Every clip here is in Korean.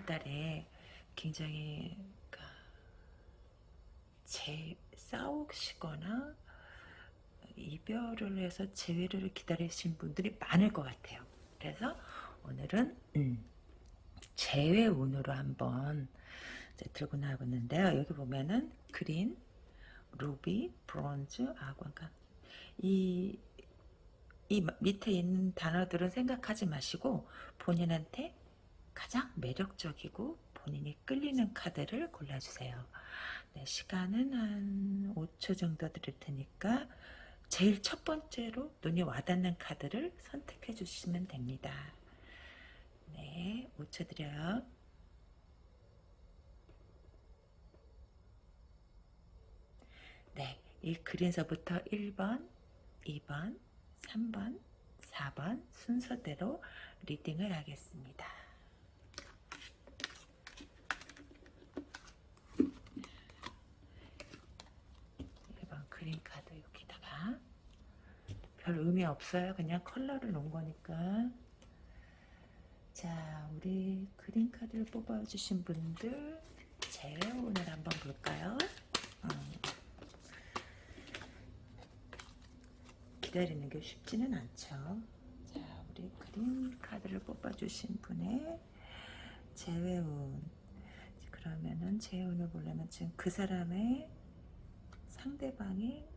어, 이번 달에 굉장히 그, 재 싸우시거나 이별을 해서 재회를 기다리신 분들이 많을 것 같아요. 그래서 오늘은 음, 재회 운으로 한번 들고 나와봤는데요. 여기 보면은 그린, 루비, 브론즈, 아관가 이, 이 밑에 있는 단어들은 생각하지 마시고 본인한테 가장 매력적이고 본인이 끌리는 카드를 골라주세요. 네, 시간은 한 5초 정도 드릴 테니까 제일 첫 번째로 눈이 와닿는 카드를 선택해 주시면 됩니다. 네, 5초 드려요. 네, 이 그린서부터 1번, 2번, 3번, 4번 순서대로 reading을 하겠습니다. 1번 green card 여기다가 별 의미 없어요. 그냥 컬러를 놓은 거니까 자 우리 green card를 뽑아주신 분들 제 오늘 한번 볼까요? 음. 기다리는 게 쉽지는 않죠. 자, 우리 그린 카드를 뽑아주신 분의 재회운. 그러면은 재회운을 보려면 지금 그 사람의 상대방이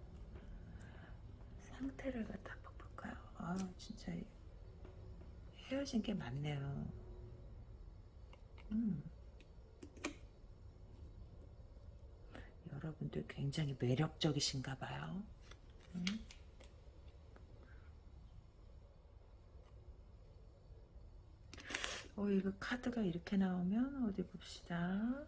상태를 갖다 볼까요? 아, 진짜 헤어진 게 많네요. 음. 여러분들 굉장히 매력적이신가 봐요. 음. 어, 이거 카드가 이렇게 나오면 어디 봅시다.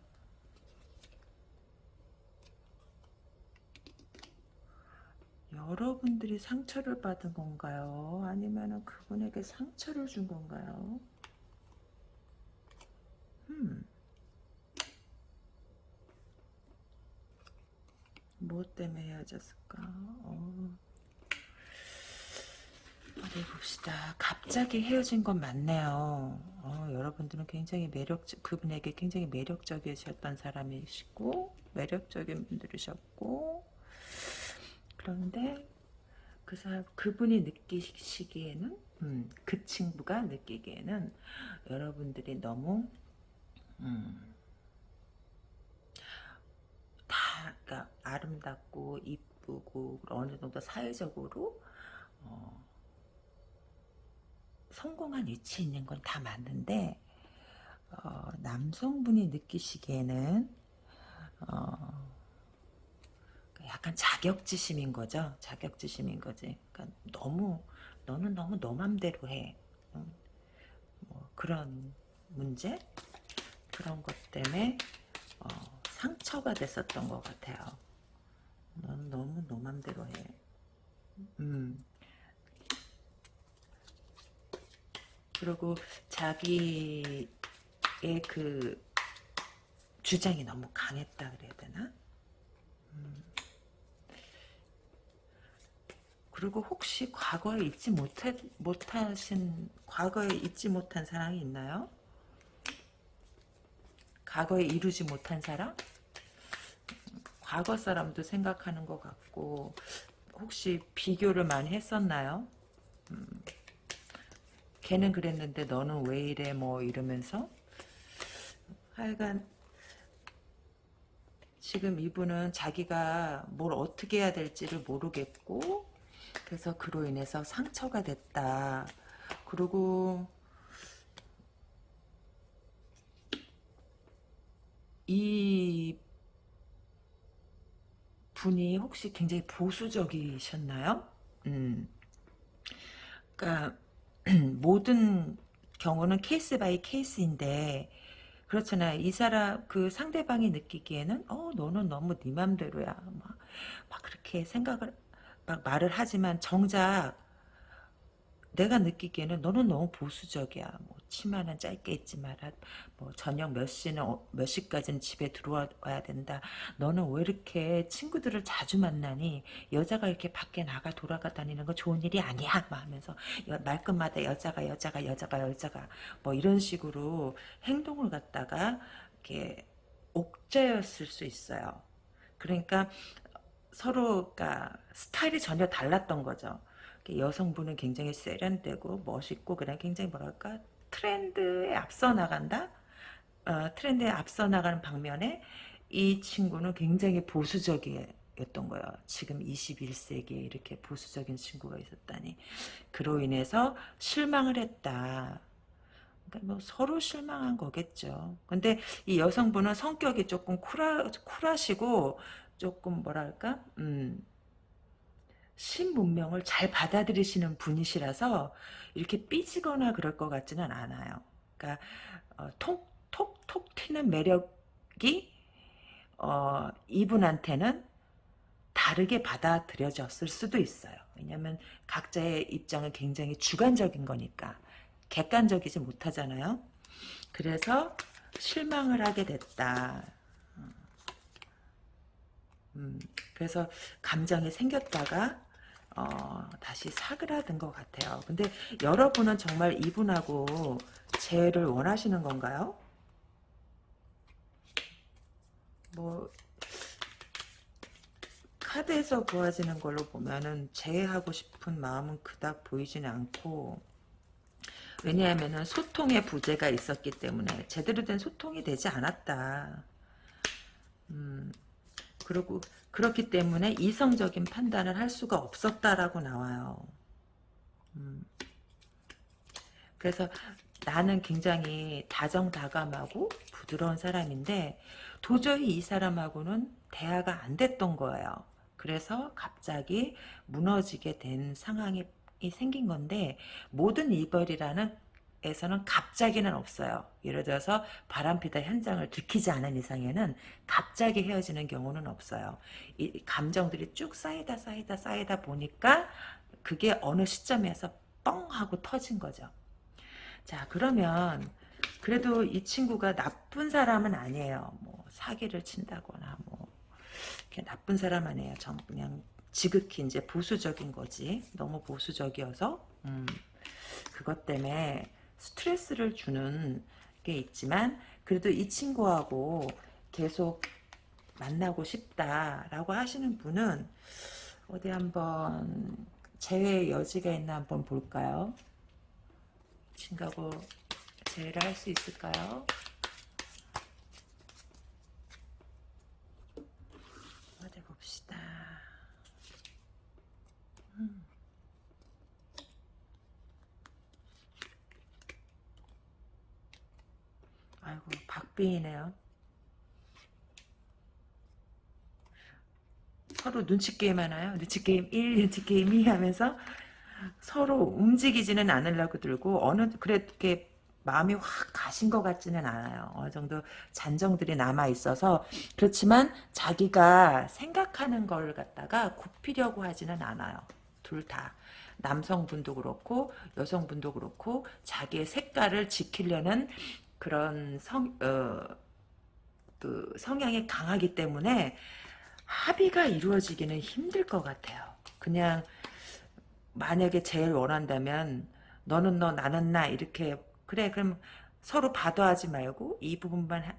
여러분들이 상처를 받은 건가요? 아니면 그분에게 상처를 준 건가요? 음. 뭐 때문에 헤어졌을까? 어. 어디 봅시다. 갑자기 헤어진 건 맞네요. 어, 여러분들은 굉장히 매력, 그분에게 굉장히 매력적이셨던 사람이시고, 매력적인 분들이셨고, 그런데 그 사람, 그분이 느끼시기에는, 음, 그 친구가 느끼기에는 여러분들이 너무, 음, 다, 그러니까 아름답고, 이쁘고, 어느 정도 사회적으로, 어, 성공한 위치에 있는 건 다 맞는데 어, 남성분이 느끼시기에는 어, 약간 자격지심인 거죠. 자격지심인 거지. 그러니까 너무 너는 너무 너 맘대로 해. 응? 뭐 그런 문제 그런 것 때문에 어, 상처가 됐었던 것 같아요. 너는 너무 너 맘대로 해. 음. 그리고 자기의 그 주장이 너무 강했다 그래야 되나? 음. 그리고 혹시 과거에 잊지 못해, 못하신, 과거에 잊지 못한 사랑이 있나요? 과거에 이루지 못한 사랑? 과거 사람도 생각하는 것 같고, 혹시 비교를 많이 했었나요? 음. 걔는 그랬는데 너는 왜 이래 뭐 이러면서 하여간 지금 이분은 자기가 뭘 어떻게 해야 될지를 모르겠고 그래서 그로 인해서 상처가 됐다 그리고 이 분이 혹시 굉장히 보수적이셨나요? 음. 그러니까 모든 경우는 case by case인데 그렇잖아요. 이 사람 그 상대방이 느끼기에는 어 너는 너무 네 맘대로야. 막, 막 그렇게 생각을 막 말을 하지만 정작 내가 느끼기에는 너는 너무 보수적이야. 뭐 치마는 짧게 입지 마라. 뭐 저녁 몇 시는 어, 몇 시까지는 집에 들어와야 된다. 너는 왜 이렇게 친구들을 자주 만나니? 여자가 이렇게 밖에 나가 돌아가 다니는 거 좋은 일이 아니야. 막 하면서 여, 말끝마다 여자가 여자가 여자가 여자가 뭐 이런 식으로 행동을 갖다가 이렇게 옥죄였을 수 있어요. 그러니까 서로가 스타일이 전혀 달랐던 거죠. 여성분은 굉장히 세련되고 멋있고 그냥 굉장히 뭐랄까 트렌드에 앞서 나간다. 어, 트렌드에 앞서 나가는 방면에 이 친구는 굉장히 보수적이었던 거예요. 지금 21세기에 이렇게 보수적인 친구가 있었다니. 그로 인해서 실망을 했다. 그러니까 뭐 서로 실망한 거겠죠. 근데 이 여성분은 성격이 조금 쿨하, 쿨하시고 조금 뭐랄까 음, 신문명을 잘 받아들이시는 분이시라서 이렇게 삐지거나 그럴 것 같지는 않아요. 그러니까 어, 톡 톡 톡 튀는 매력이 어, 이분한테는 다르게 받아들여졌을 수도 있어요. 왜냐하면 각자의 입장은 굉장히 주관적인 거니까 객관적이지 못하잖아요. 그래서 실망을 하게 됐다. 음, 그래서 감정이 생겼다가 어, 다시 사그라든 것 같아요. 근데 여러분은 정말 이분하고 재회를 원하시는 건가요? 뭐 카드에서 보아지는 걸로 보면은 재회하고 싶은 마음은 그닥 보이지는 않고 왜냐하면 소통의 부재가 있었기 때문에 제대로 된 소통이 되지 않았다. 음, 그리고 그렇기 때문에 이성적인 판단을 할 수가 없었다라고 나와요. 음. 그래서 나는 굉장히 다정다감하고 부드러운 사람인데 도저히 이 사람하고는 대화가 안 됐던 거예요. 그래서 갑자기 무너지게 된 상황이 생긴 건데 모든 이별이라는 에서는 갑자기는 없어요. 예를 들어서 바람피다 현장을 들키지 않은 이상에는 갑자기 헤어지는 경우는 없어요. 이 감정들이 쭉 쌓이다 쌓이다 쌓이다 보니까 그게 어느 시점에서 뻥 하고 터진 거죠. 자 그러면 그래도 이 친구가 나쁜 사람은 아니에요. 뭐 사기를 친다거나 뭐 이렇게 나쁜 사람 아니에요. 전 그냥 지극히 이제 보수적인 거지. 너무 보수적이어서 음, 그것 때문에 스트레스를 주는 게 있지만 그래도 이 친구하고 계속 만나고 싶다라고 하시는 분은 어디 한번 재회 여지가 있나 한번 볼까요? 친구하고 재회를 할 수 있을까요? 어디 봅시다. 음. 아이고 박빙이네요. 서로 눈치 게임 하나요? 눈치 게임 1, 눈치 게임 2 하면서 서로 움직이지는 않으려고 들고 어느 그렇게 마음이 확 가신 것 같지는 않아요. 어느 정도 잔정들이 남아 있어서 그렇지만 자기가 생각하는 걸 갖다가 굽히려고 하지는 않아요. 둘 다. 남성분도 그렇고 여성분도 그렇고 자기의 색깔을 지키려는 그런 성, 어, 그 성향이 강하기 때문에 합의가 이루어지기는 힘들 것 같아요. 그냥 만약에 제일 원한다면 너는 너 나는 나 이렇게 그래 그럼 서로 받아하지 말고 이 부분만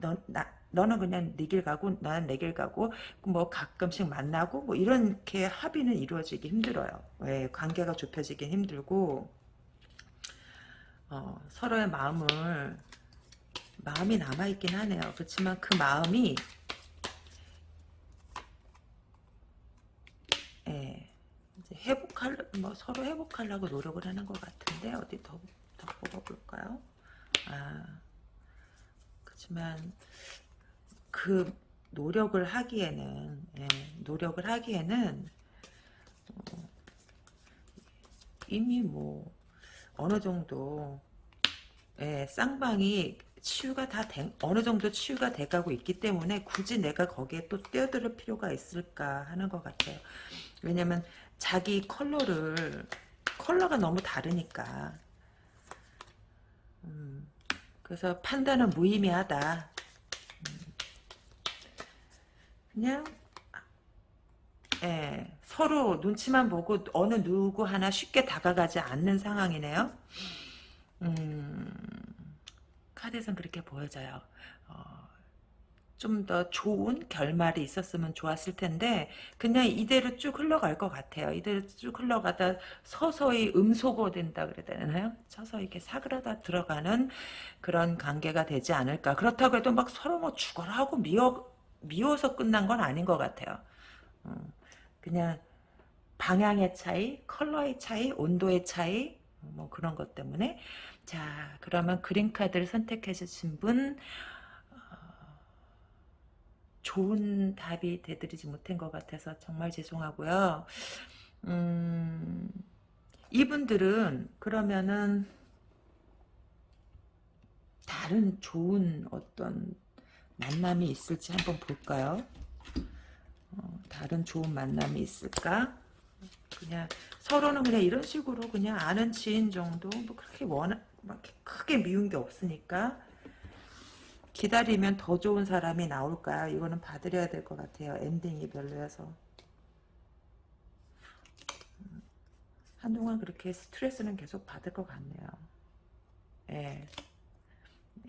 너, 나, 너는 그냥 네 길 가고 나는 내 길 가고 뭐 가끔씩 만나고 뭐 이렇게 합의는 이루어지기 힘들어요. 왜 관계가 좁혀지기 힘들고 어, 서로의 마음을 마음이 남아있긴 하네요. 그렇지만 그 마음이 예, 이제 회복할 뭐 서로 회복하려고 노력을 하는 것 같은데 어디 더, 더 뽑아볼까요? 아 그렇지만 그 노력을 하기에는 예, 노력을 하기에는 어, 이미 뭐 어느 정도 예, 쌍방이 치유가 다 된, 어느 정도 치유가 돼가고 있기 때문에 굳이 내가 거기에 또 뛰어들 필요가 있을까 하는 것 같아요. 왜냐면 자기 컬러를 컬러가 너무 다르니까 그래서 판단은 무의미하다. 그냥 예, 서로 눈치만 보고 어느 누구 하나 쉽게 다가가지 않는 상황이네요. 음, 카드에선 그렇게 보여져요. 어, 좀 더 좋은 결말이 있었으면 좋았을 텐데 그냥 이대로 쭉 흘러갈 것 같아요. 이대로 쭉 흘러가다 서서히 음소거 된다 그래야 되나요? 서서히 이렇게 사그라다 들어가는 그런 관계가 되지 않을까. 그렇다고 해도 막 서로 뭐 죽어라 하고 미워, 미워서 끝난 건 아닌 것 같아요. 음, 그냥 방향의 차이, 컬러의 차이, 온도의 차이 뭐 그런 것 때문에 자 그러면 그린 카드를 선택해 주신 분 어, 좋은 답이 되드리지 못한 것 같아서 정말 죄송하고요. 음, 이분들은 그러면은 다른 좋은 어떤 만남이 있을지 한번 볼까요? 어, 다른 좋은 만남이 있을까? 그냥 서로는 그냥 이런 식으로 그냥 아는 지인 정도 뭐 그렇게 원하 막 크게 미운 게 없으니까 기다리면 더 좋은 사람이 나올까요? 이거는 봐드려야 될 것 같아요. 엔딩이 별로여서 음, 한동안 그렇게 스트레스는 계속 받을 것 같네요. 예.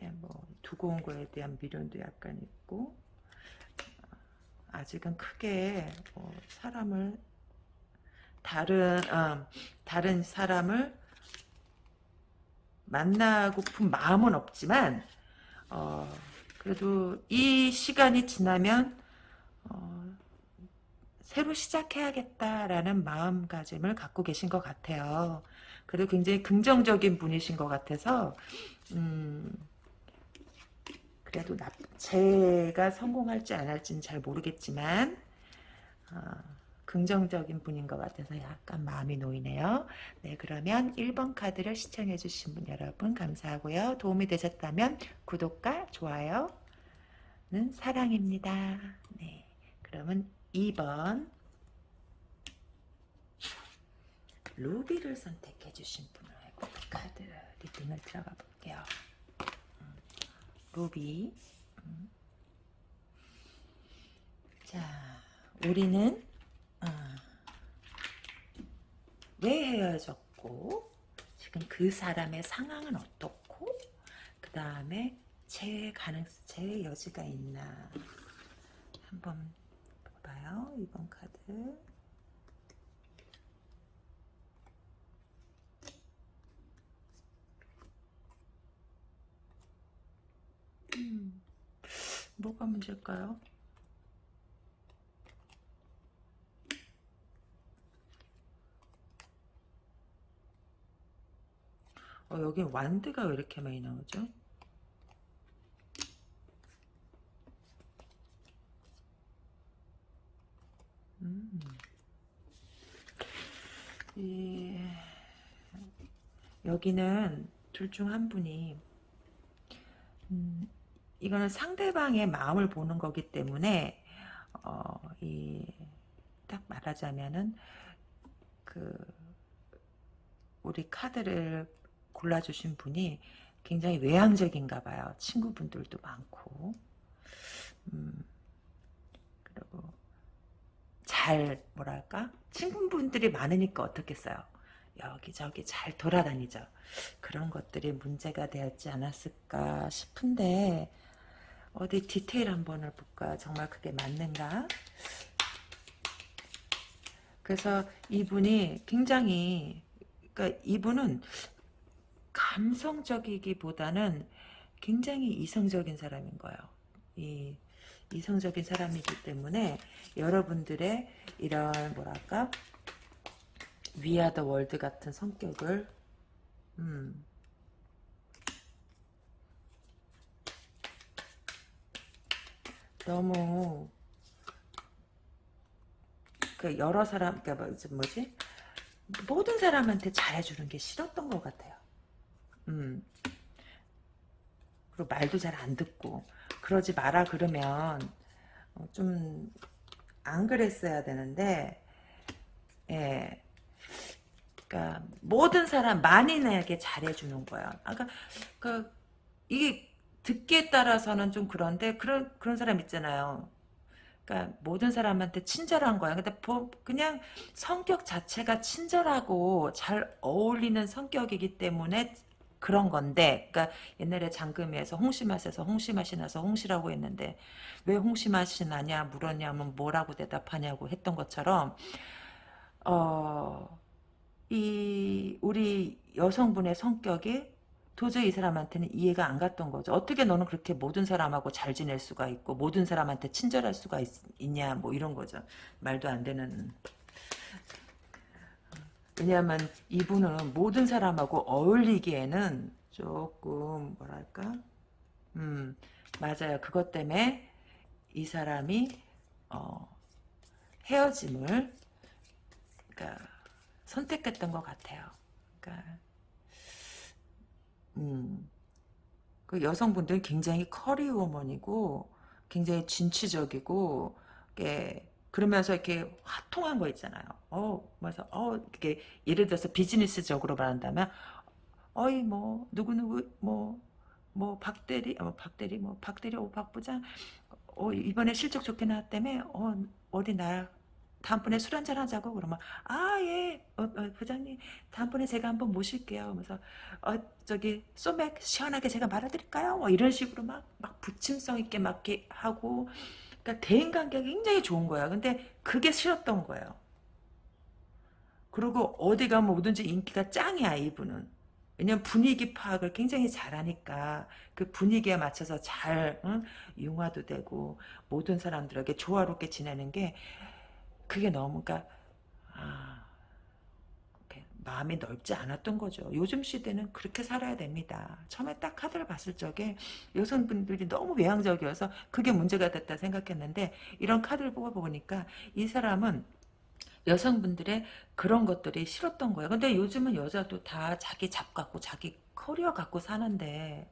예, 뭐 두고 온 거에 대한 미련도 약간 있고 아직은 크게 뭐 사람을 다른 어, 다른 사람을 만나고픈 마음은 없지만 어, 그래도 이 시간이 지나면 어, 새로 시작해야겠다라는 마음가짐을 갖고 계신 것 같아요. 그리고 굉장히 긍정적인 분이신 것 같아서 음, 그래도 나, 제가 성공할지 안 할지는 잘 모르겠지만 어, 긍정적인 분인 것 같아서 약간 마음이 놓이네요. 네, 그러면 1번 카드를 시청해 주신 분 여러분 감사하고요. 도움이 되셨다면 구독과 좋아요는 사랑입니다. 네, 그러면 2번 루비를 선택해 주신 분을 카드 리딩을 들어가 볼게요. 루비 음. 자 우리는 어, 왜 헤어졌고 지금 그 사람의 상황은 어떻고 그 다음에 제 가능성 제 여지가 있나 한번 봐봐요 이번 카드 음, 뭐가 문제일까요? 어, 여기 완드가 왜 이렇게 많이 나오죠? 음. 이, 여기는 둘 중 한 분이 음, 이거는 상대방의 마음을 보는 거기 때문에 어, 이, 딱 말하자면은 그 우리 카드를 골라주신 분이 굉장히 외향적인가 봐요. 친구분들도 많고 음, 그리고 잘 뭐랄까 친구분들이 많으니까 어떻겠어요. 여기저기 잘 돌아다니죠. 그런 것들이 문제가 되었지 않았을까 싶은데 어디 디테일 한번을 볼까 정말 그게 맞는가 그래서 이분이 굉장히 그러니까 이분은 감성적이기보다는 굉장히 이성적인 사람인 거예요. 이 이성적인 사람이기 때문에 여러분들의 이런 뭐랄까 위아더 월드 같은 성격을 음, 너무 그 여러 사람 뭐, 뭐지 모든 사람한테 잘해주는 게 싫었던 것 같아요. 음. 그리고 말도 잘 안 듣고 그러지 마라 그러면 어, 좀안 그랬어야 되는데 예. 그러니까 모든 사람 만인에게 잘해주는 거야. 아까 그 이게 듣기에 따라서는 좀 그런데 그런 그런 사람 있잖아요. 그러니까 모든 사람한테 친절한 거야. 근데 그냥 성격 자체가 친절하고 잘 어울리는 성격이기 때문에 그런 건데, 그러니까 옛날에 장금이에서 홍시맛에서 홍시맛이 나서 홍시라고 했는데 왜 홍시맛이 나냐 물었냐면 뭐라고 대답하냐고 했던 것처럼 어, 이 우리 여성분의 성격이 도저히 이 사람한테는 이해가 안 갔던 거죠. 어떻게 너는 그렇게 모든 사람하고 잘 지낼 수가 있고 모든 사람한테 친절할 수가 있, 냐뭐 이런 거죠. 말도 안 되는 왜냐하면 이분은 모든 사람하고 어울리기에는 조금 뭐랄까 음 맞아요. 그것 때문에 이 사람이 어, 헤어짐을 그러니까 선택했던 것 같아요. 그러니까 음, 그 여성분들은 굉장히 커리어우먼이고 굉장히 진취적이고 이게 그러면서 이렇게 화통한 거 있잖아요. 어, 그래서 어, 이렇게 예를 들어서 비즈니스적으로 말한다면 어이 뭐 누구 누구 뭐 뭐 박대리 어 박대리 뭐 박대리 오 박부장 어 이번에 실적 좋게 나왔다며? 어 어디 나 다음번에 술 한잔 하자고? 그러면 아예 어, 어, 부장님 다음번에 제가 한번 모실게요. 그러면서 어 저기 소맥 시원하게 제가 말아드릴까요? 뭐 이런 식으로 막 막 부침성 있게 막 하고 그러니까 대인관계가 굉장히 좋은 거야. 근데 그게 싫었던 거예요. 그리고 어디 가면 뭐든지 인기가 짱이야 이분은. 왜냐면 분위기 파악을 굉장히 잘하니까 그 분위기에 맞춰서 잘 응? 융화도 되고 모든 사람들에게 조화롭게 지내는 게 그게 너무 그러니까 아, 마음이 넓지 않았던 거죠. 요즘 시대는 그렇게 살아야 됩니다. 처음에 딱 카드를 봤을 적에 여성분들이 너무 외향적이어서 그게 문제가 됐다 생각했는데 이런 카드를 뽑아보니까 이 사람은 여성분들의 그런 것들이 싫었던 거예요. 근데 요즘은 여자도 다 자기 잡 갖고 자기 커리어 갖고 사는데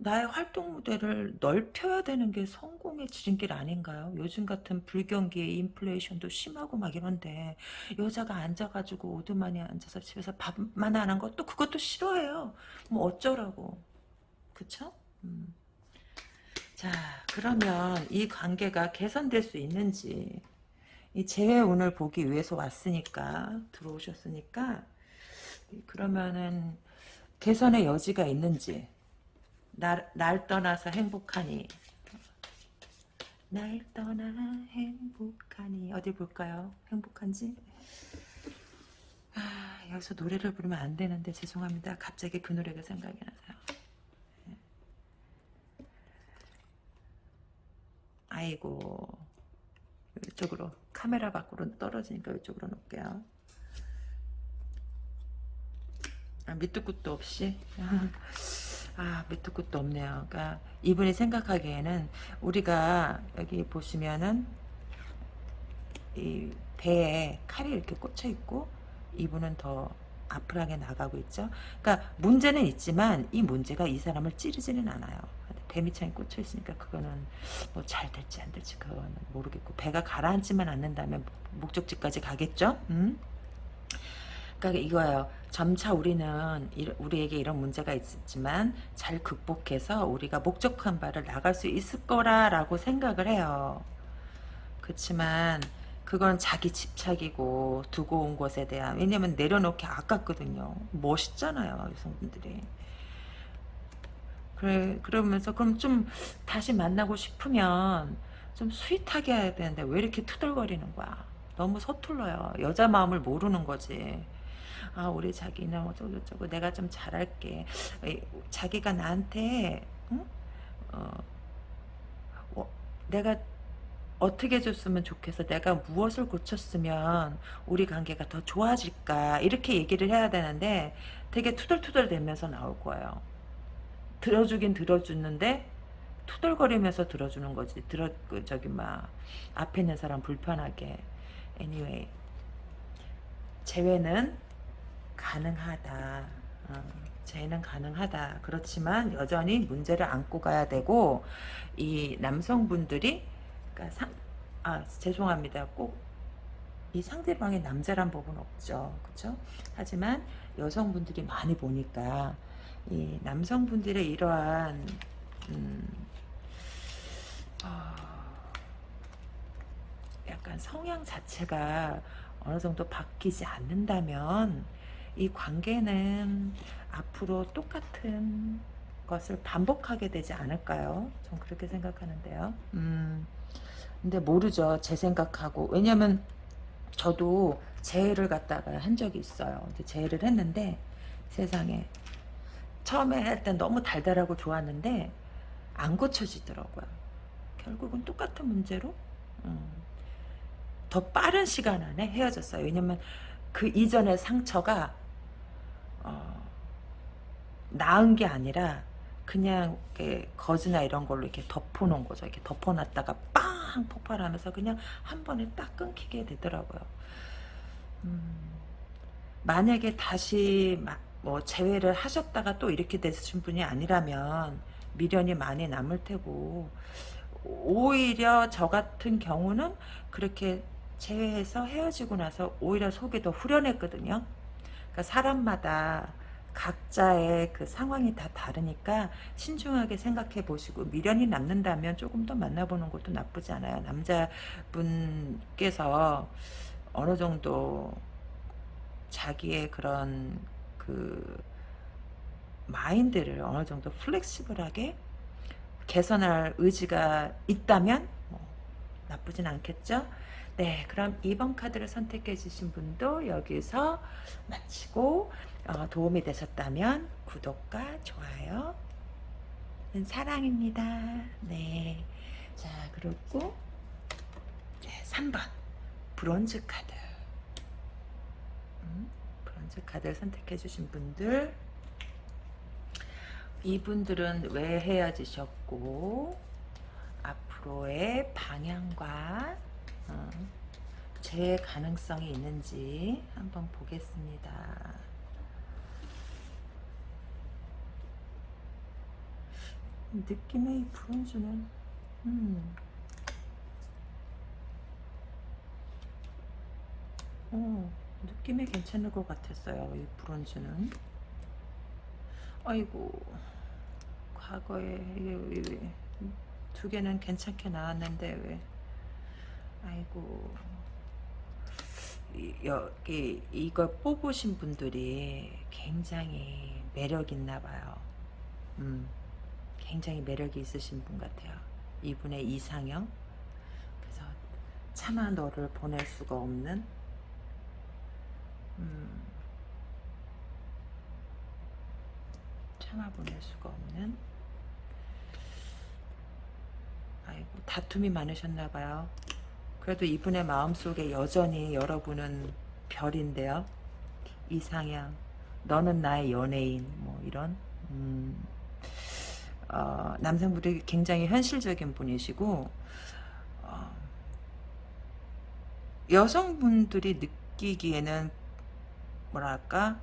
나의 활동 무대를 넓혀야 되는 게 성공의 지름길 아닌가요? 요즘 같은 불경기에 인플레이션도 심하고 막 이런데 여자가 앉아가지고 오두만이 앉아서 집에서 밥만 하는 것도 그것도 싫어해요. 뭐 어쩌라고. 그쵸? 음. 자 그러면 이 관계가 개선될 수 있는지 이 재회 운을 보기 위해서 왔으니까 들어오셨으니까 그러면은 개선의 여지가 있는지 날, 날 떠나서 행복하니 날 떠나 행복하니 어디 볼까요? 행복한지? 아 여기서 노래를 부르면 안 되는데 죄송합니다. 갑자기 그 노래가 생각이 나서요. 네. 아이고 이쪽으로 카메라 밖으로 떨어지니까 이쪽으로 놓을게요. 아, 밑도 끝도 없이 아, 밑도 끝도 없네요. 그러니까 이분이 생각하기에는 우리가 여기 보시면은 이 배에 칼이 이렇게 꽂혀 있고 이분은 더 아프하게 나가고 있죠. 그러니까 문제는 있지만 이 문제가 이 사람을 찌르지는 않아요. 배밑창에 꽂혀 있으니까 그거는 뭐 잘 될지 안 될지 그거는 모르겠고 배가 가라앉지만 않는다면 목적지까지 가겠죠. 음? 그러니까 이거예요. 점차 우리는 우리에게 이런 문제가 있지만 잘 극복해서 우리가 목적한 바를 나갈 수 있을 거라라고 생각을 해요. 그렇지만 그건 자기 집착이고 두고 온 것에 대한 왜냐면 내려놓기 아깝거든요. 멋있잖아요 여성분들이. 그래 그러면서 그럼 좀 다시 만나고 싶으면 좀 스윗하게 해야 되는데 왜 이렇게 투덜거리는 거야. 너무 서툴러요. 여자 마음을 모르는 거지. 아 우리 자기는 어쩌고저쩌고 내가 좀 잘할게. 자기가 나한테 응? 어, 어, 내가 어떻게 해줬으면 좋겠어? 내가 무엇을 고쳤으면 우리 관계가 더 좋아질까? 이렇게 얘기를 해야 되는데 되게 투덜투덜 대면서 나올 거예요. 들어주긴 들어주는데 투덜거리면서 들어주는 거지. 들어 그 저기 막 앞에 있는 사람 불편하게. Anyway 재회는 가능하다. 어, 재는 가능하다. 그렇지만 여전히 문제를 안고 가야 되고 이 남성분들이 그러니까 상, 아 죄송합니다. 꼭 이 상대방의 남자란 법은 없죠. 그렇죠? 하지만 여성분들이 많이 보니까 이 남성분들의 이러한 음, 어, 약간 성향 자체가 어느 정도 바뀌지 않는다면 이 관계는 앞으로 똑같은 것을 반복하게 되지 않을까요? 전 그렇게 생각하는데요. 음, 근데 모르죠. 제 생각하고. 왜냐면 저도 재해를 갖다가 한 적이 있어요. 재해를 했는데 세상에 처음에 할 땐 너무 달달하고 좋았는데 안 고쳐지더라고요. 결국은 똑같은 문제로 음, 더 빠른 시간 안에 헤어졌어요. 왜냐면 그 이전의 상처가 어, 나은 게 아니라 그냥 거즈나 이런 걸로 이렇게 덮어놓은 거죠. 이렇게 덮어놨다가 빵 폭발하면서 그냥 한 번에 딱 끊기게 되더라고요. 음, 만약에 다시 뭐 재회를 하셨다가 또 이렇게 되신 분이 아니라면 미련이 많이 남을 테고 오히려 저 같은 경우는 그렇게 재회해서 헤어지고 나서 오히려 속이 더 후련했거든요. 그러니까 사람마다 각자의 그 상황이 다 다르니까 신중하게 생각해 보시고 미련이 남는다면 조금 더 만나보는 것도 나쁘지 않아요. 남자분께서 어느 정도 자기의 그런 그 마인드를 어느 정도 플렉시블하게 개선할 의지가 있다면 뭐 나쁘진 않겠죠. 네, 그럼 2번 카드를 선택해 주신 분도 여기서 마치고 어, 도움이 되셨다면 구독과 좋아요 사랑입니다. 네, 자 그리고 네, 3번. 브론즈 카드. 음, 브론즈 카드를 선택해 주신 분들. 이분들은 왜 헤어지셨고 앞으로의 방향과 어, 재 가능성이 있는지 한번 보겠습니다. 느낌의 브론즈는 음. 어, 느낌이 괜찮을 것 같았어요. 이 브론즈는. 아이고 과거에 두 개는 괜찮게 나왔는데 왜 아이고 여기 이걸 뽑으신 분들이 굉장히 매력 있나 봐요. 음, 굉장히 매력이 있으신 분 같아요. 이분의 이상형. 그래서 차마 너를 보낼 수가 없는 음, 참아보낼 수가 없는 아이고 다툼이 많으셨나 봐요 그래도 이분의 마음속에 여전히 여러분은 별인데요 이상향 너는 나의 연예인 뭐 이런 음, 어, 남성분이 굉장히 현실적인 분이시고 어, 여성분들이 느끼기에는 뭐랄까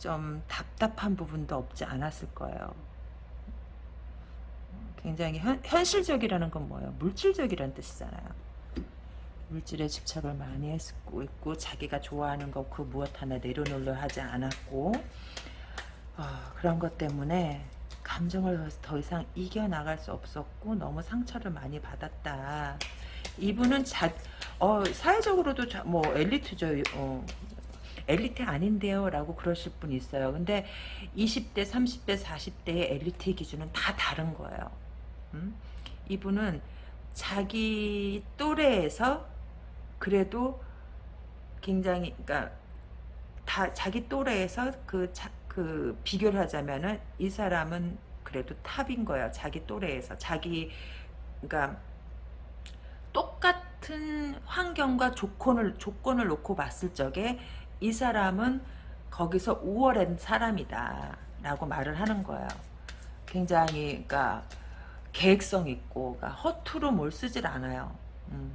좀 답답한 부분도 없지 않았을 거예요. 굉장히 현, 현실적이라는 건 뭐예요? 물질적이라는 뜻이잖아요. 물질에 집착을 많이 했고 있고 자기가 좋아하는 것 그 무엇 하나 내려놓으려 하지 않았고 어, 그런 것 때문에 감정을 더 이상 이겨나갈 수 없었고 너무 상처를 많이 받았다. 이분은 자, 어, 사회적으로도 자, 뭐 엘리트죠. 어, 엘리트 아닌데요 라고 그러실 분이 있어요 근데 20대 30대 40대의 엘리트의 기준은 다 다른 거예요 음? 이분은 자기 또래에서 그래도 굉장히 그러니까 다 자기 또래에서 그, 자, 그 비교를 하자면은 이 사람은 그래도 탑인 거예요 자기 또래에서 자기 그러니까 똑같은 환경과 조건을 조건을 놓고 봤을 적에 이 사람은 거기서 우월한 사람이다 라고 말을 하는 거예요. 굉장히 그러니까 계획성 있고 그러니까 허투루 뭘 쓰질 않아요. 음.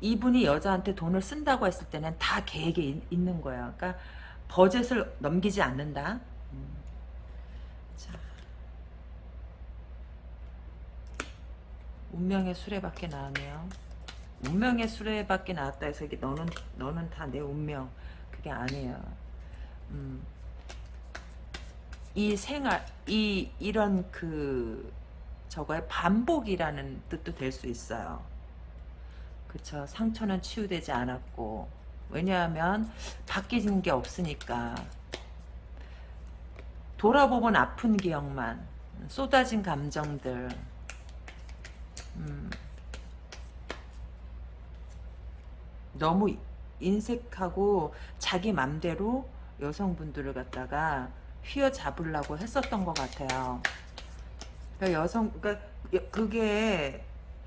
이분이 여자한테 돈을 쓴다고 했을 때는 다 계획이 있, 는 거예요. 그러니까 버젯을 넘기지 않는다. 음. 자. 운명의 수레밖에 나왔네요. 운명의 수레밖에 나왔다 해서 이게 너는 너는 다 내 운명. 그게 아니에요. 음. 이 생활 이 이런 그 저거의 반복이라는 뜻도 될 수 있어요. 그쵸. 상처는 치유되지 않았고. 왜냐하면 바뀌는 게 없으니까. 돌아보면 아픈 기억만. 쏟아진 감정들. 음, 너무 인색하고 자기 맘대로 여성분들을 갖다가 휘어잡으려고 했었던 것 같아요. 그러니까 여성, 그러니까 그게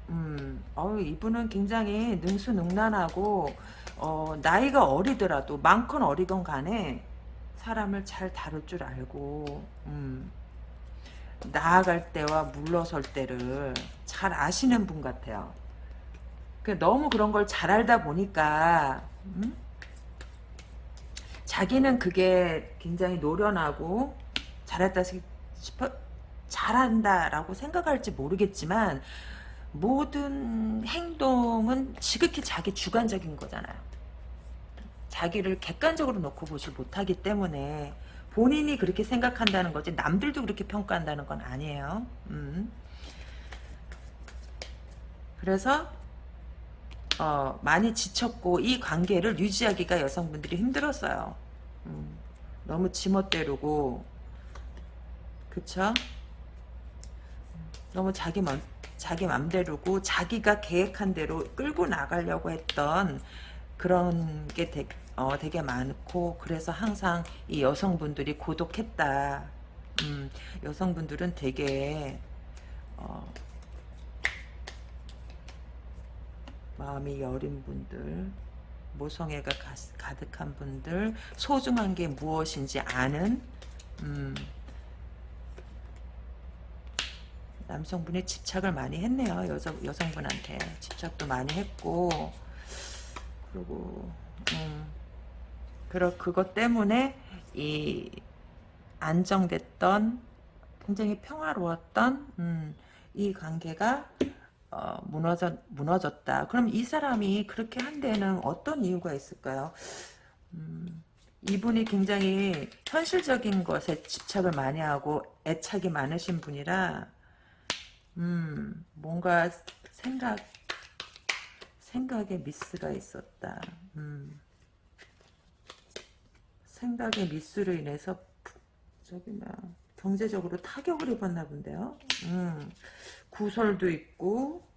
음, 어 이분은 굉장히 능수능란하고 어, 나이가 어리더라도 많건 어리건 간에 사람을 잘 다룰 줄 알고 음, 나아갈 때와 물러설 때를 잘 아시는 분 같아요. 그 너무 그런 걸 잘 알다 보니까 음? 자기는 그게 굉장히 노련하고 잘했다 싶어 잘한다라고 생각할지 모르겠지만 모든 행동은 지극히 자기 주관적인 거잖아요. 자기를 객관적으로 놓고 보지 못하기 때문에 본인이 그렇게 생각한다는 거지 남들도 그렇게 평가한다는 건 아니에요. 음. 그래서 어, 많이 지쳤고 이 관계를 유지하기가 여성분들이 힘들었어요. 음, 너무 지멋대로고 그쵸? 너무 자기 맘, 자기 맘대로고 자기가 계획한 대로 끌고 나가려고 했던 그런 게 되, 어, 되게 많고 그래서 항상 이 여성분들이 고독했다. 음, 여성분들은 되게 어, 마음이 여린 분들 모성애가 가, 득한 분들 소중한 게 무엇인지 아는 음, 남성분이 집착을 많이 했네요 여자, 여성분한테 집착도 많이 했고 그리고 음, 그러, 그것 때문에 이 안정됐던 굉장히 평화로웠던 음, 이 관계가 어, 무너졌, 무너졌다. 그럼 이 사람이 그렇게 한 데는 어떤 이유가 있을까요? 음, 이분이 굉장히 현실적인 것에 집착을 많이 하고 애착이 많으신 분이라 음, 뭔가 생각 생각에 미스가 있었다. 음, 생각의 미스로 인해서 저기 뭐 경제적으로 타격을 입었나 본데요. 음, 구설도 있고.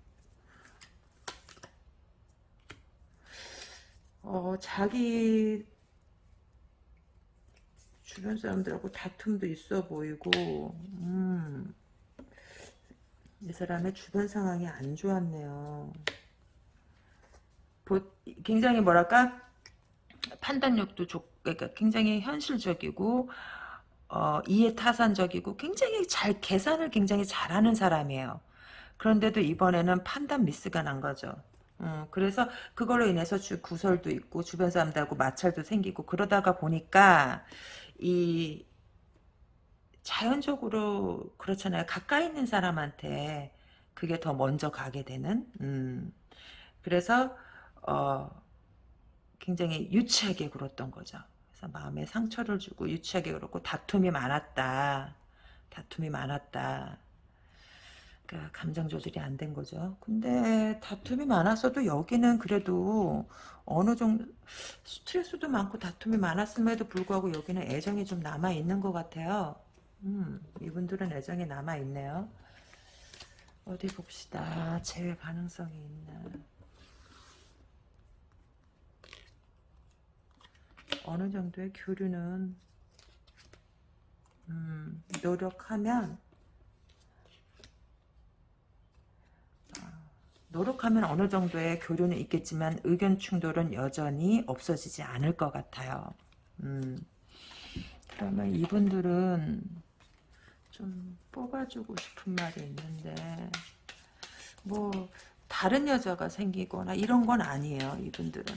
어, 자기 주변 사람들하고 다툼도 있어 보이고. 음, 이 사람의 주변 상황이 안 좋았네요. 보, 굉장히 뭐랄까 판단력도 좋, 그러니까 굉장히 현실적이고 어, 이해타산적이고 굉장히 잘 계산을 굉장히 잘하는 사람이에요. 그런데도 이번에는 판단 미스가 난 거죠. 음, 그래서 그걸로 인해서 주, 구설도 있고 주변 사람들하고 마찰도 생기고 그러다가 보니까 이 자연적으로 그렇잖아요. 가까이 있는 사람한테 그게 더 먼저 가게 되는 음, 그래서 어, 굉장히 유치하게 굴었던 거죠. 그래서 마음에 상처를 주고 유치하게 그렇고 다툼이 많았다. 다툼이 많았다. 그러니까 감정 조절이 안 된 거죠. 근데 다툼이 많았어도 여기는 그래도 어느 정도 스트레스도 많고 다툼이 많았음에도 불구하고 여기는 애정이 좀 남아 있는 것 같아요. 음, 이분들은 애정이 남아 있네요. 어디 봅시다. 재회 가능성이 있나. 어느 정도의 교류는 음, 노력하면 아, 노력하면 어느 정도의 교류는 있겠지만 의견 충돌은 여전히 없어지지 않을 것 같아요. 음, 그러면 이분들은 좀 뽑아주고 싶은 말이 있는데 뭐 다른 여자가 생기거나 이런 건 아니에요. 이분들은.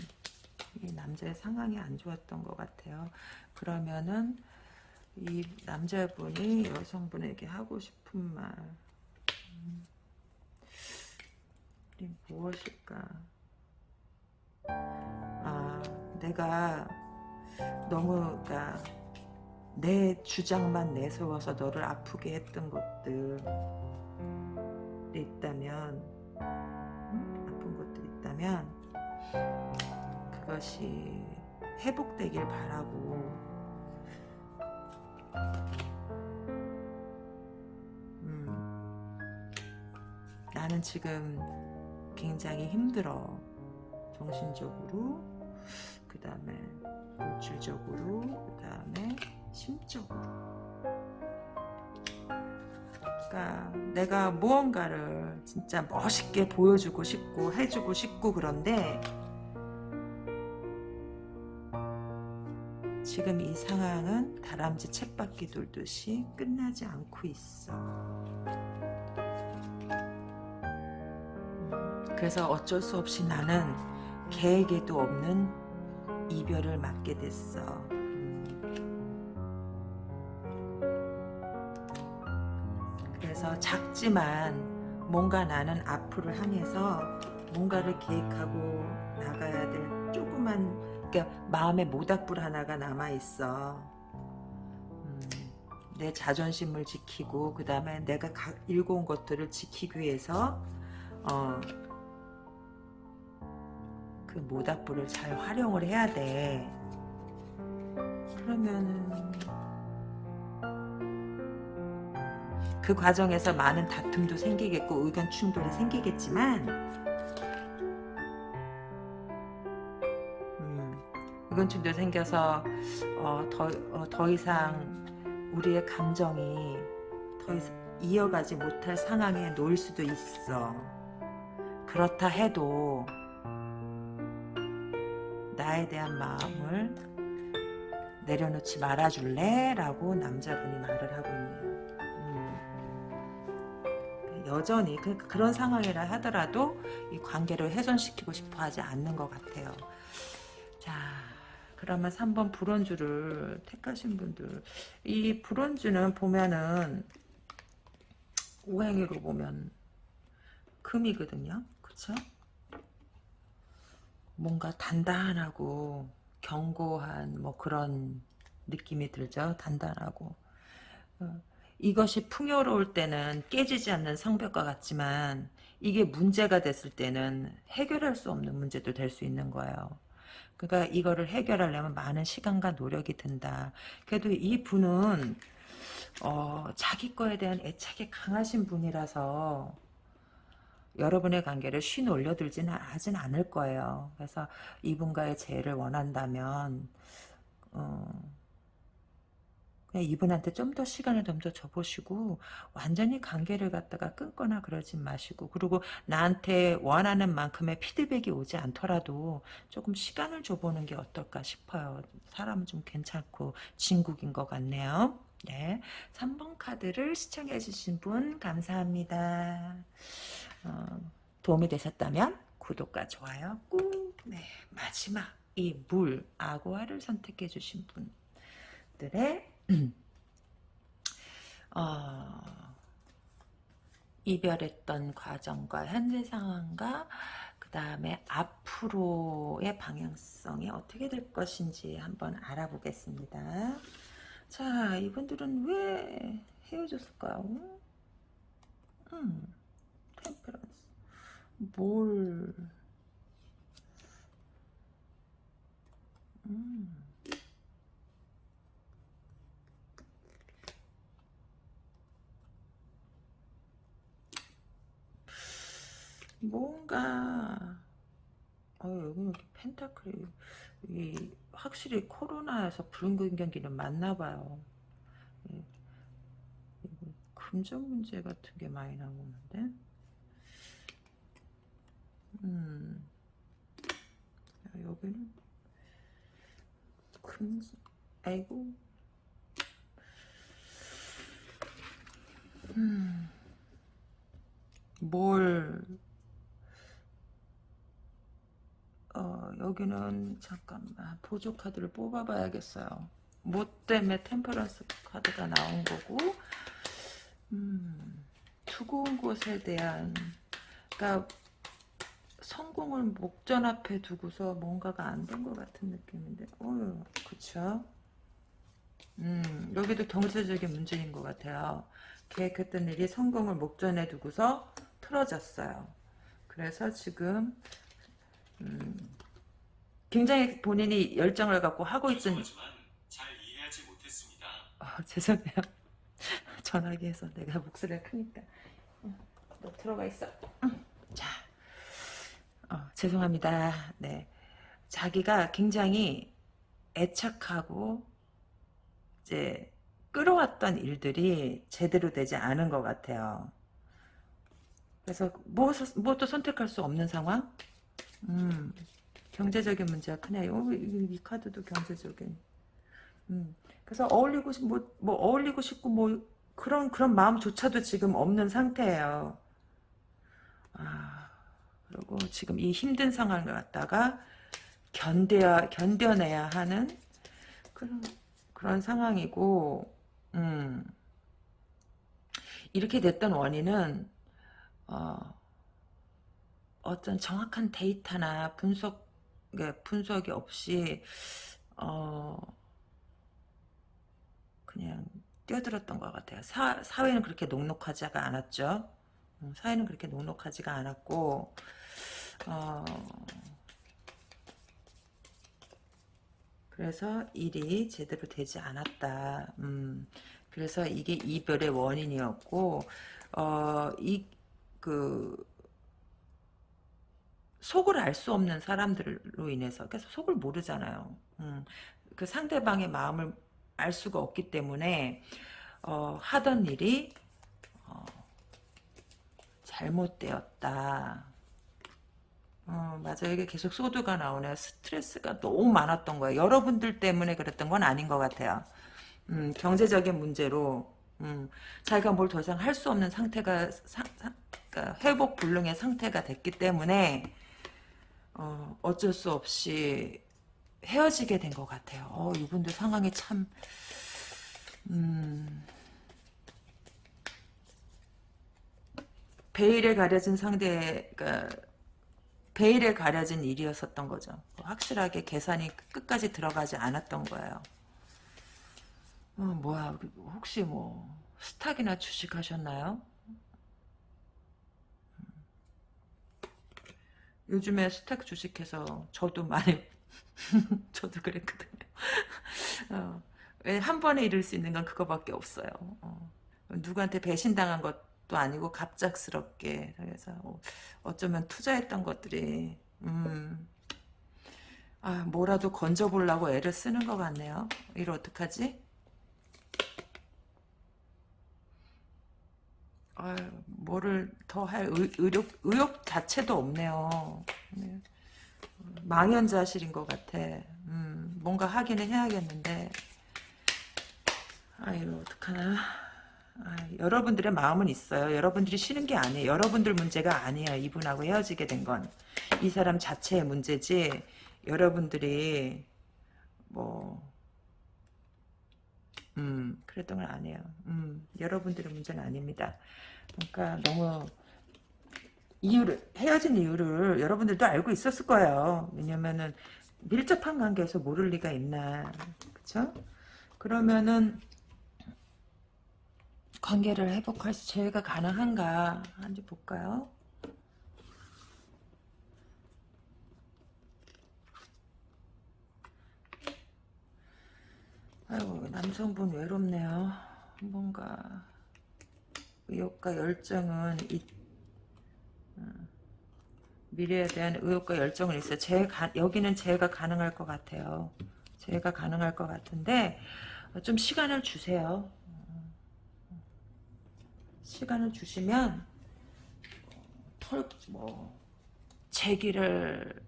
이 남자의 상황이 안 좋았던 것 같아요. 그러면은 이 남자분이 여성분에게 하고 싶은 말 음, 무엇일까? 아, 내가 너무 그러니까 내 주장만 내세워서 너를 아프게 했던 것들이 있다면 응? 아픈 것들이 있다면 그것이 회복되길 바라고. 음, 나는 지금 굉장히 힘들어. 정신적으로 그 다음에 물질적으로 그 다음에 심적으로 그러니까 내가 무언가를 진짜 멋있게 보여주고 싶고 해주고 싶고 그런데 지금 이 상황은 다람쥐 쳇바퀴 돌듯이 끝나지 않고 있어 그래서 어쩔 수 없이 나는 계획에도 없는 이별을 맞게 됐어. 그래서 작지만 뭔가 나는 앞으로 향해서 뭔가를 계획하고 나가야 될 조그만 그러니까 마음의 모닥불 하나가 남아 있어. 음, 내 자존심을 지키고 그 다음에 내가 가, 읽어온 것들을 지키기 위해서 어, 그 모닥불을 잘 활용을 해야 돼. 그러면은 그 과정에서 많은 다툼도 생기겠고 의견 충돌이 생기겠지만 음, 의견 충돌 생겨서 어, 더, 어, 더 이상 우리의 감정이 더 이상 이어가지 못할 상황에 놓일 수도 있어. 그렇다 해도 나에 대한 마음을 내려놓지 말아줄래? 라고 남자분이 말을 하고 있네요. 음. 여전히 그, 그런 상황이라 하더라도 이 관계를 훼손시키고 싶어 하지 않는 것 같아요. 자, 그러면 3번 불원주를 택하신 분들 이 불원주는 보면은 오행으로 보면 금이거든요. 그쵸? 뭔가 단단하고 견고한 뭐 그런 느낌이 들죠. 단단하고 어, 이것이 풍요로울 때는 깨지지 않는 성벽과 같지만 이게 문제가 됐을 때는 해결할 수 없는 문제도 될 수 있는 거예요. 그러니까 이거를 해결하려면 많은 시간과 노력이 든다. 그래도 이 분은 어, 자기 거에 대한 애착이 강하신 분이라서 여러분의 관계를 쉬 올려들지는 하진 않을 거예요. 그래서 이분과의 재회를 원한다면 어, 그냥 이분한테 좀 더 시간을 좀 더 줘보시고 완전히 관계를 갖다가 끊거나 그러지 마시고 그리고 나한테 원하는 만큼의 피드백이 오지 않더라도 조금 시간을 줘보는 게 어떨까 싶어요. 사람은 좀 괜찮고 진국인 것 같네요. 네, 3번 카드를 시청해 주신 분 감사합니다. 어, 도움이 되셨다면 구독과 좋아요 꾹 네, 마지막 이 물 아고아를 선택해 주신 분들의 어, 이별했던 과정과 현재 상황과 그 다음에 앞으로의 방향성이 어떻게 될 것인지 한번 알아보겠습니다. 자, 이분들은 왜 헤어졌을까요? 음. 템퍼런스 뭘 음. 뭔가 어 여기 이렇게 펜타클이 이 확실히 코로나에서 불균경기는 맞나 봐요. 금전 문제 같은 게 많이 나오는데 음. 여기는 금 아이고 음. 뭘 어, 여기는 잠깐만 보조 카드를 뽑아봐야겠어요. 뭐 때문에 템퍼런스 카드가 나온 거고 음, 두고온 곳에 대한 그러니까 성공을 목전 앞에 두고서 뭔가가 안 된 것 같은 느낌인데, 어유, 그쵸? 음, 여기도 경제적인 문제인 것 같아요. 계획했던 일이 성공을 목전에 두고서 틀어졌어요. 그래서 지금 음, 굉장히 본인이 열정을 갖고 하고 있던 잘 이해하지 못했습니다. 아, 죄송해요. 전화기에서 내가 목소리가 크니까 응, 너 들어가 있어. 응. 자, 어, 죄송합니다. 네, 자기가 굉장히 애착하고 이제 끌어왔던 일들이 제대로 되지 않은 것 같아요. 그래서 뭐, 뭐또 선택할 수 없는 상황? 음, 경제적인 문제가 크네요. 이, 이 카드도 경제적인. 음, 그래서 어울리고 싶, 뭐, 뭐 어울리고 싶고 뭐 그런 그런 마음조차도 지금 없는 상태예요. 아, 그리고 지금 이 힘든 상황을 갖다가 견뎌 견뎌내야 하는 그런 그런 상황이고, 음, 이렇게 됐던 원인은 어, 어떤 정확한 데이터나 분석 분석이 없이 어, 그냥 뛰어들었던 것 같아요. 사, 사회는 그렇게 녹록하지가 않았죠. 음, 사회는 그렇게 녹록하지가 않았고 어, 그래서 일이 제대로 되지 않았다. 음, 그래서 이게 이별의 원인이었고 어, 이그 속을 알 수 없는 사람들로 인해서 그래서 속을 모르잖아요. 음, 그 상대방의 마음을 알 수가 없기 때문에 어, 하던 일이 어, 잘못되었다. 어, 맞아요. 이게 계속 소드가 나오네요. 스트레스가 너무 많았던 거예요. 여러분들 때문에 그랬던 건 아닌 것 같아요. 음, 경제적인 문제로 음, 자기가 뭘 더 이상 할 수 없는 상태가 사, 사, 그러니까 회복 불능의 상태가 됐기 때문에 어, 어쩔 수 없이 헤어지게 된 것 같아요. 어, 이분들 상황이 참 음, 베일에 가려진 상대가 베일에 가려진 일이었었던 거죠. 확실하게 계산이 끝까지 들어가지 않았던 거예요. 어, 뭐야, 혹시 뭐, 스탁이나 주식 하셨나요? 요즘에 스탁 주식해서 저도 많이, 저도 그랬거든요. 어, 한 번에 이룰 수 있는 건 그거밖에 없어요. 어, 누구한테 배신당한 것도 아니고 갑작스럽게 그래서 어쩌면 투자했던 것들이 음, 아 뭐라도 건져보려고 애를 쓰는 것 같네요. 이걸 어떡하지? 아 뭐를 더 할 의욕, 의욕 자체도 없네요. 네. 망연자실인 것 같아. 음, 뭔가 하기는 해야겠는데 아유 어떡하나 아, 여러분들의 마음은 있어요. 여러분들이 싫은 게 아니에요. 여러분들 문제가 아니에요. 이분하고 헤어지게 된 건. 이 사람 자체의 문제지 여러분들이 뭐 음, 그랬던 건 아니에요. 음, 여러분들의 문제는 아닙니다. 그러니까 너무 이유를 헤어진 이유를 여러분들도 알고 있었을 거예요. 왜냐면은 밀접한 관계에서 모를 리가 있나, 그쵸? 그러면은 관계를 회복할 수 제가 가능한가 한지 볼까요? 아이고 남성분 외롭네요. 뭔가 의욕과 열정은 이, 어, 미래에 대한 의욕과 열정은 있어요. 제 가, 여기는 제가 가능할 것 같아요. 제가 가능할 것 같은데 좀 시간을 주세요. 시간을 주시면 털 뭐 제기를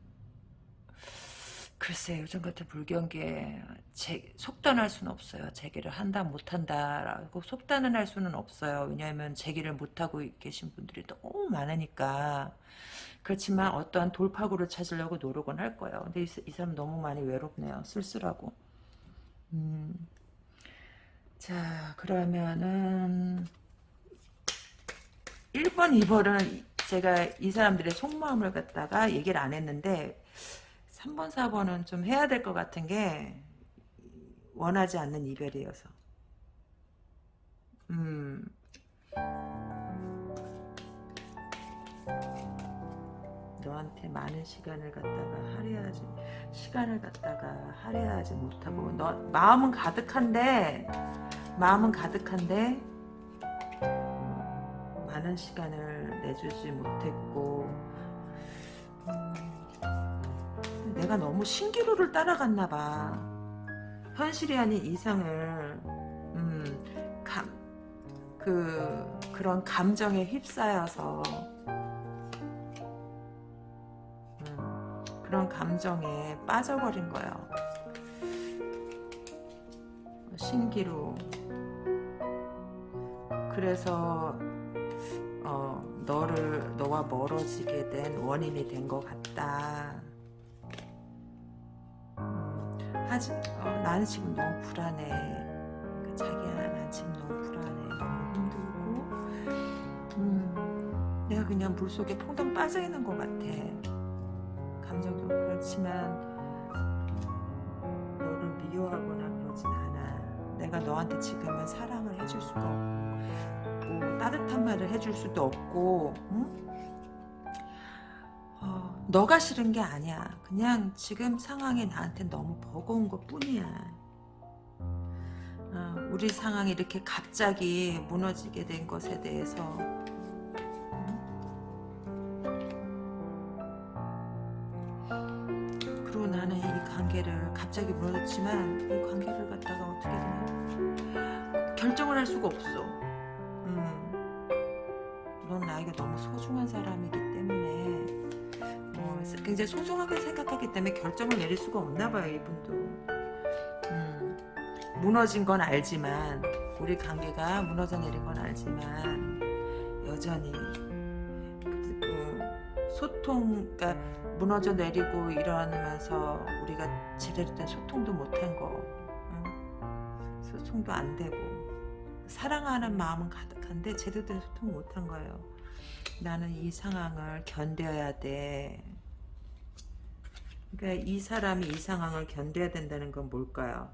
글쎄 요즘 같은 불경기에 제, 속단할 수는 없어요. 제기를 한다 못한다라고 속단은 할 수는 없어요. 왜냐하면 제기를 못하고 계신 분들이 너무 많으니까 그렇지만 어떠한 돌파구를 찾으려고 노력은 할 거예요. 근데 이, 이 사람 너무 많이 외롭네요. 쓸쓸하고 음. 자 그러면은 1번, 2번은 제가 이 사람들의 속마음을 갖다가 얘기를 안 했는데 3번, 4번은 좀 해야 될 것 같은 게 원하지 않는 이별이어서. 음. 너한테 많은 시간을 갖다가 할애하지 시간을 갖다가 할애하지 못하고 너 마음은 가득한데 마음은 가득한데 음, 많은 시간을 내주지 못했고 음, 내가 너무 신기루를 따라갔나 봐 현실이 아닌 이상을 음, 감, 그 그런 감정에 휩싸여서 음, 그런 감정에 빠져버린 거예요. 신기루. 그래서 어, 너를 너와 멀어지게 된 원인이 된 것 같다. 하지, 어, 나는 지금 너무 불안해. 그러니까 자기야, 난 지금 너무 불안해. 너무 힘들고, 음, 내가 그냥 물 속에 퐁당 빠져 있는 것 같아. 감정도 그렇지만 너를 미워하거나 그러진 않아. 내가 너한테 지금은 사랑을 해줄 수가 없고 따뜻한 말을 해줄 수도 없고 응? 어, 너가 싫은 게 아니야. 그냥 지금 상황이 나한테 너무 버거운 것 뿐이야. 어, 우리 상황이 이렇게 갑자기 무너지게 된 것에 대해서 그리고 나는 이 관계를 갑자기 무너졌지만 이 관계를 갖다가 어떻게 되냐 결정을 할 수가 없어. 음, 넌 나에게 너무 소중한 사람이기 때문에 어, 굉장히 소중하게 생각하기 때문에 결정을 내릴 수가 없나 봐요 이분도. 음, 무너진 건 알지만 우리 관계가 무너져 내린 건 알지만 여전히 그, 그 소통 그러니까 무너져 내리고 일어나면서 우리가 제대로 된 소통도 못한 거 응? 소통도 안 되고 사랑하는 마음은 가득한데 제대로 된 소통 못한 거예요 나는 이 상황을 견뎌야 돼 그러니까 이 사람이 이 상황을 견뎌야 된다는 건 뭘까요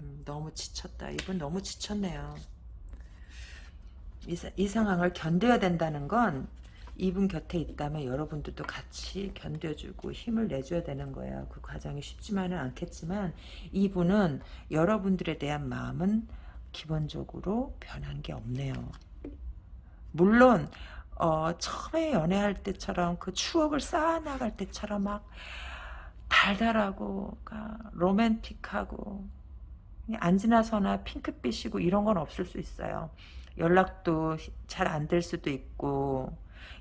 음, 너무 지쳤다 이분 너무 지쳤네요 이, 사- 이 상황을 견뎌야 된다는 건 이분 곁에 있다면 여러분들도 같이 견뎌주고 힘을 내줘야 되는 거예요. 그 과정이 쉽지만은 않겠지만 이분은 여러분들에 대한 마음은 기본적으로 변한 게 없네요. 물론 어, 처음에 연애할 때처럼 그 추억을 쌓아나갈 때처럼 막 달달하고 로맨틱하고 안 지나서나 핑크빛이고 이런 건 없을 수 있어요. 연락도 잘 안 될 수도 있고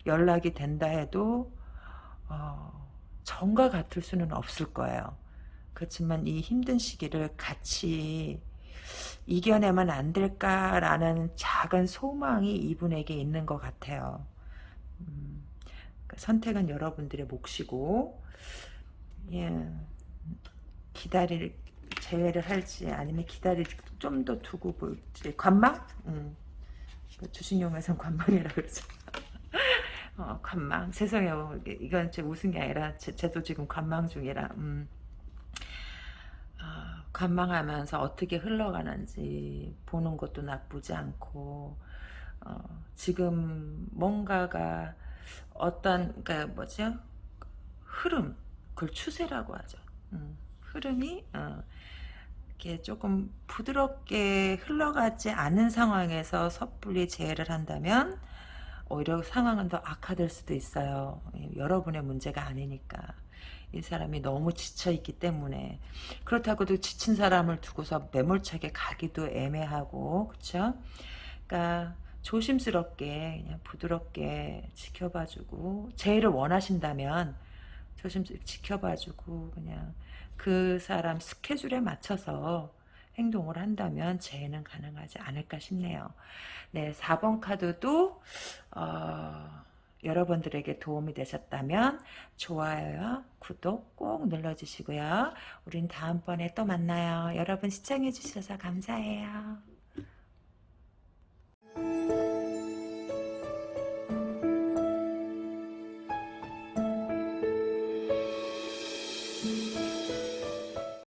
연락이 된다 해도 어, 전과 같을 수는 없을 거예요. 그렇지만 이 힘든 시기를 같이 이겨내면 안 될까라는 작은 소망이 이분에게 있는 것 같아요. 음, 그 선택은 여러분들의 몫이고 예, 기다릴 재회를 할지 아니면 기다릴 좀 더 두고 볼지 관망? 음. 그 주식용에선 관망이라 그러죠. 어, 관망. 세상에 뭐 이건 제 웃은 게 아니라 제, 도 지금 관망 중이라 음. 아, 관망하면서 어떻게 흘러가는지 보는 것도 나쁘지 않고 어, 지금 뭔가가 어떤 그러니까 뭐죠? 흐름 그걸 추세라고 하죠. 음, 흐름이 어, 이렇게 조금 부드럽게 흘러가지 않은 상황에서 섣불리 재해를 한다면 오히려 상황은 더 악화될 수도 있어요. 예, 여러분의 문제가 아니니까. 이 사람이 너무 지쳐있기 때문에 그렇다고도 지친 사람을 두고서 매몰차게 가기도 애매하고 그쵸? 그러니까 조심스럽게 그냥 부드럽게 지켜봐주고 재해를 원하신다면 조심스럽게 지켜봐주고 그냥 그 사람 스케줄에 맞춰서 행동을 한다면 재해는 가능하지 않을까 싶네요. 네, 4번 카드도 어, 여러분들에게 도움이 되셨다면 좋아요와 구독 꼭 눌러주시고요. 우린 다음번에 또 만나요. 여러분 시청해주셔서 감사해요.